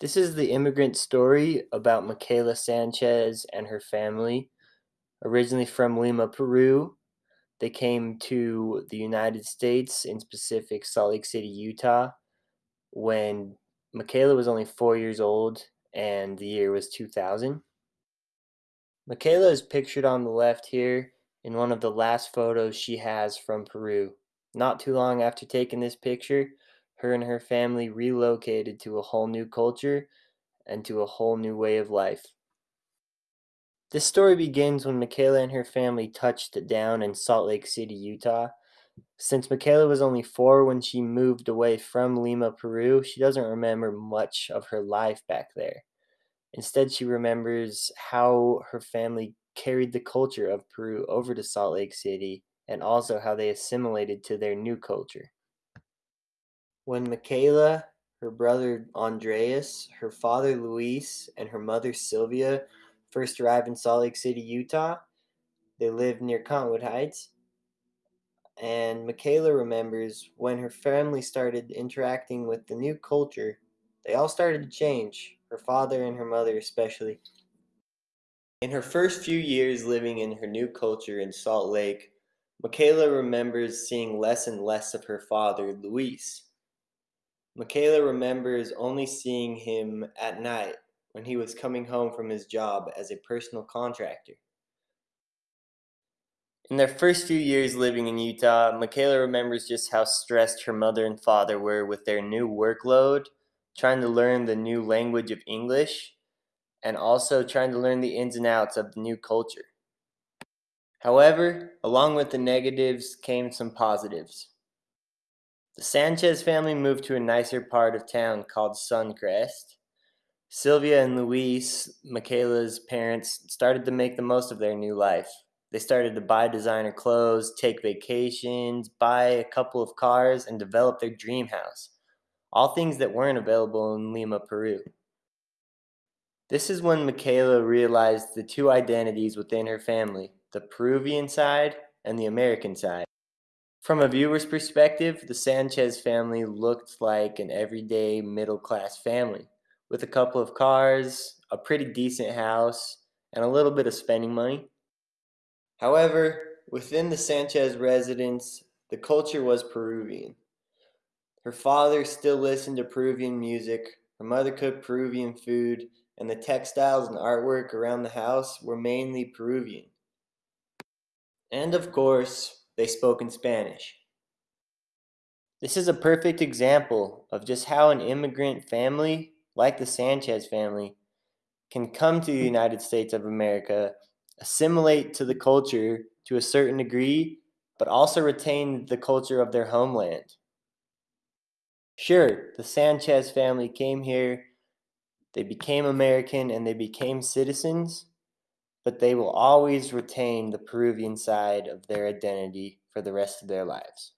This is the immigrant story about Michaela Sanchez and her family. Originally from Lima, Peru, they came to the United States, in specific Salt Lake City, Utah, when Michaela was only four years old and the year was 2000. Michaela is pictured on the left here in one of the last photos she has from Peru. Not too long after taking this picture, her and her family relocated to a whole new culture and to a whole new way of life. This story begins when Michaela and her family touched down in Salt Lake City, Utah. Since Michaela was only four when she moved away from Lima, Peru, she doesn't remember much of her life back there. Instead, she remembers how her family carried the culture of Peru over to Salt Lake City and also how they assimilated to their new culture. When Michaela, her brother Andreas, her father Luis, and her mother Sylvia first arrived in Salt Lake City, Utah, they lived near Cottonwood Heights. And Michaela remembers when her family started interacting with the new culture, they all started to change, her father and her mother especially. In her first few years living in her new culture in Salt Lake, Michaela remembers seeing less and less of her father, Luis. Michaela remembers only seeing him at night when he was coming home from his job as a personal contractor. In their first few years living in Utah, Michaela remembers just how stressed her mother and father were with their new workload, trying to learn the new language of English, and also trying to learn the ins and outs of the new culture. However, along with the negatives came some positives. The Sanchez family moved to a nicer part of town called Suncrest. Sylvia and Luis, Michaela's parents, started to make the most of their new life. They started to buy designer clothes, take vacations, buy a couple of cars, and develop their dream house. All things that weren't available in Lima, Peru. This is when Michaela realized the two identities within her family the Peruvian side and the American side. From a viewer's perspective, the Sanchez family looked like an everyday middle class family with a couple of cars, a pretty decent house, and a little bit of spending money. However, within the Sanchez residence, the culture was Peruvian. Her father still listened to Peruvian music, her mother cooked Peruvian food, and the textiles and artwork around the house were mainly Peruvian. And of course, they spoke in Spanish. This is a perfect example of just how an immigrant family, like the Sanchez family, can come to the United States of America, assimilate to the culture to a certain degree, but also retain the culture of their homeland. Sure, the Sanchez family came here, they became American, and they became citizens, but they will always retain the Peruvian side of their identity for the rest of their lives.